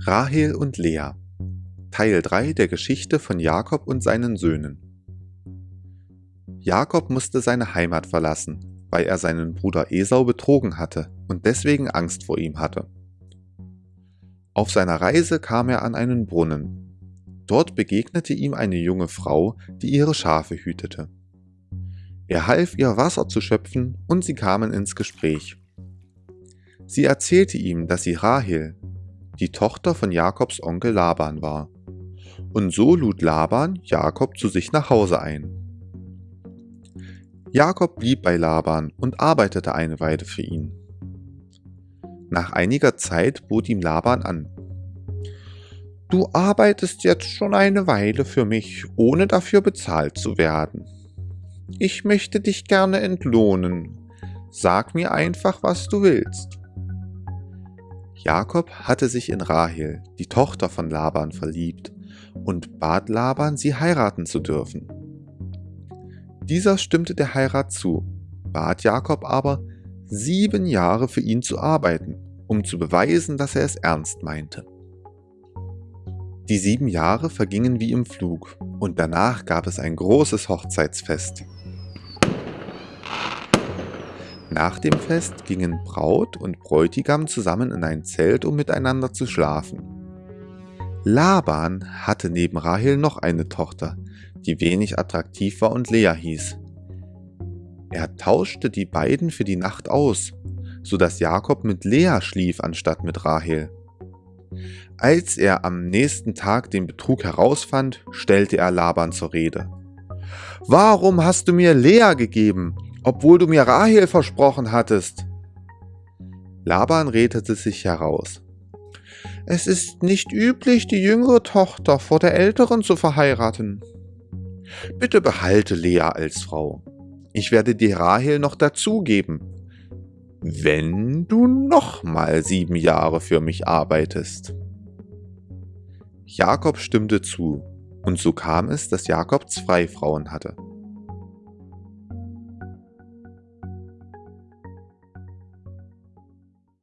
Rahel und Lea Teil 3 der Geschichte von Jakob und seinen Söhnen Jakob musste seine Heimat verlassen, weil er seinen Bruder Esau betrogen hatte und deswegen Angst vor ihm hatte. Auf seiner Reise kam er an einen Brunnen. Dort begegnete ihm eine junge Frau, die ihre Schafe hütete. Er half ihr Wasser zu schöpfen und sie kamen ins Gespräch. Sie erzählte ihm, dass sie Rahel, die Tochter von Jakobs Onkel Laban war. Und so lud Laban Jakob zu sich nach Hause ein. Jakob blieb bei Laban und arbeitete eine Weile für ihn. Nach einiger Zeit bot ihm Laban an. Du arbeitest jetzt schon eine Weile für mich, ohne dafür bezahlt zu werden. Ich möchte dich gerne entlohnen. Sag mir einfach, was du willst. Jakob hatte sich in Rahel, die Tochter von Laban, verliebt und bat Laban, sie heiraten zu dürfen. Dieser stimmte der Heirat zu, bat Jakob aber, sieben Jahre für ihn zu arbeiten, um zu beweisen, dass er es ernst meinte. Die sieben Jahre vergingen wie im Flug und danach gab es ein großes Hochzeitsfest. Nach dem Fest gingen Braut und Bräutigam zusammen in ein Zelt, um miteinander zu schlafen. Laban hatte neben Rahel noch eine Tochter, die wenig attraktiv war und Lea hieß. Er tauschte die beiden für die Nacht aus, so dass Jakob mit Lea schlief anstatt mit Rahel. Als er am nächsten Tag den Betrug herausfand, stellte er Laban zur Rede. Warum hast du mir Lea gegeben obwohl du mir Rahel versprochen hattest. Laban redete sich heraus. Es ist nicht üblich, die jüngere Tochter vor der älteren zu verheiraten. Bitte behalte Lea als Frau. Ich werde dir Rahel noch dazugeben, wenn du nochmal sieben Jahre für mich arbeitest. Jakob stimmte zu, und so kam es, dass Jakob zwei Frauen hatte.